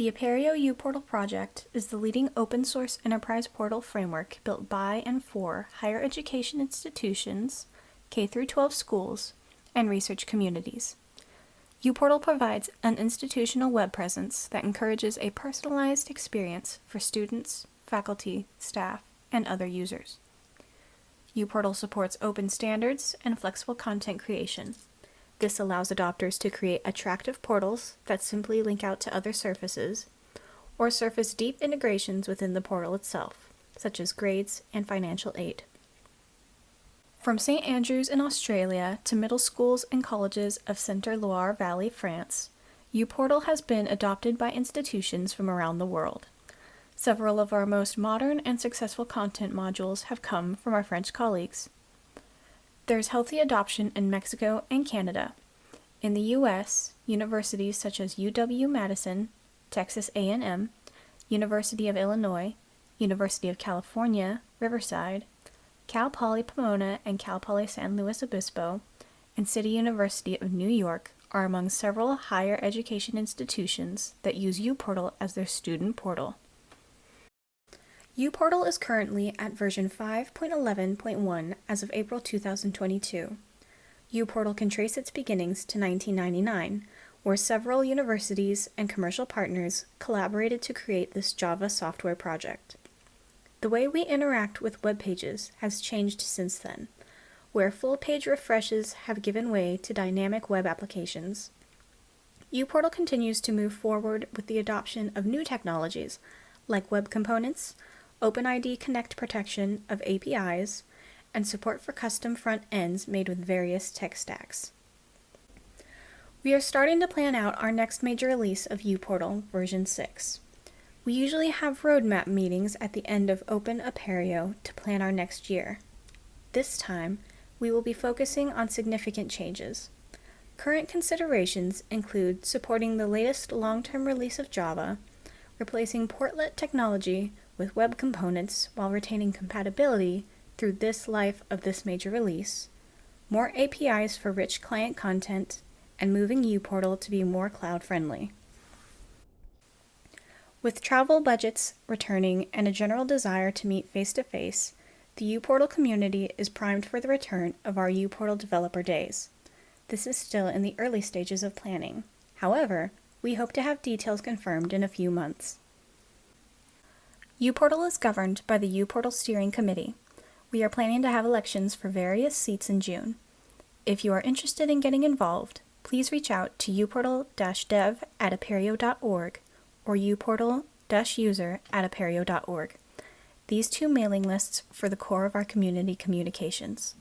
The Apereo uPortal project is the leading open source enterprise portal framework built by and for higher education institutions, K 12 schools, and research communities. uPortal provides an institutional web presence that encourages a personalized experience for students, faculty, staff, and other users. uPortal supports open standards and flexible content creation. This allows adopters to create attractive portals that simply link out to other surfaces, or surface deep integrations within the portal itself, such as grades and financial aid. From St. Andrews in Australia to middle schools and colleges of Centre Loire Valley, France, uPortal has been adopted by institutions from around the world. Several of our most modern and successful content modules have come from our French colleagues. There's healthy adoption in Mexico and Canada. In the US, universities such as UW-Madison, Texas A&M, University of Illinois, University of California, Riverside, Cal Poly Pomona and Cal Poly San Luis Obispo, and City University of New York are among several higher education institutions that use uPortal as their student portal uPortal is currently at version 5.11.1 as of April 2022. uPortal can trace its beginnings to 1999, where several universities and commercial partners collaborated to create this Java software project. The way we interact with web pages has changed since then, where full page refreshes have given way to dynamic web applications. uPortal continues to move forward with the adoption of new technologies like web components, OpenID Connect protection of APIs, and support for custom front ends made with various tech stacks. We are starting to plan out our next major release of uPortal version 6. We usually have roadmap meetings at the end of Open Apereo to plan our next year. This time, we will be focusing on significant changes. Current considerations include supporting the latest long-term release of Java, replacing portlet technology with web components while retaining compatibility through this life of this major release, more APIs for rich client content, and moving uPortal to be more cloud-friendly. With travel budgets returning and a general desire to meet face-to-face, -face, the uPortal community is primed for the return of our uPortal Developer Days. This is still in the early stages of planning. However, we hope to have details confirmed in a few months uPortal is governed by the uPortal Steering Committee. We are planning to have elections for various seats in June. If you are interested in getting involved, please reach out to uportal-dev at apereo.org or uportal-user at apereo.org. These two mailing lists for the core of our community communications.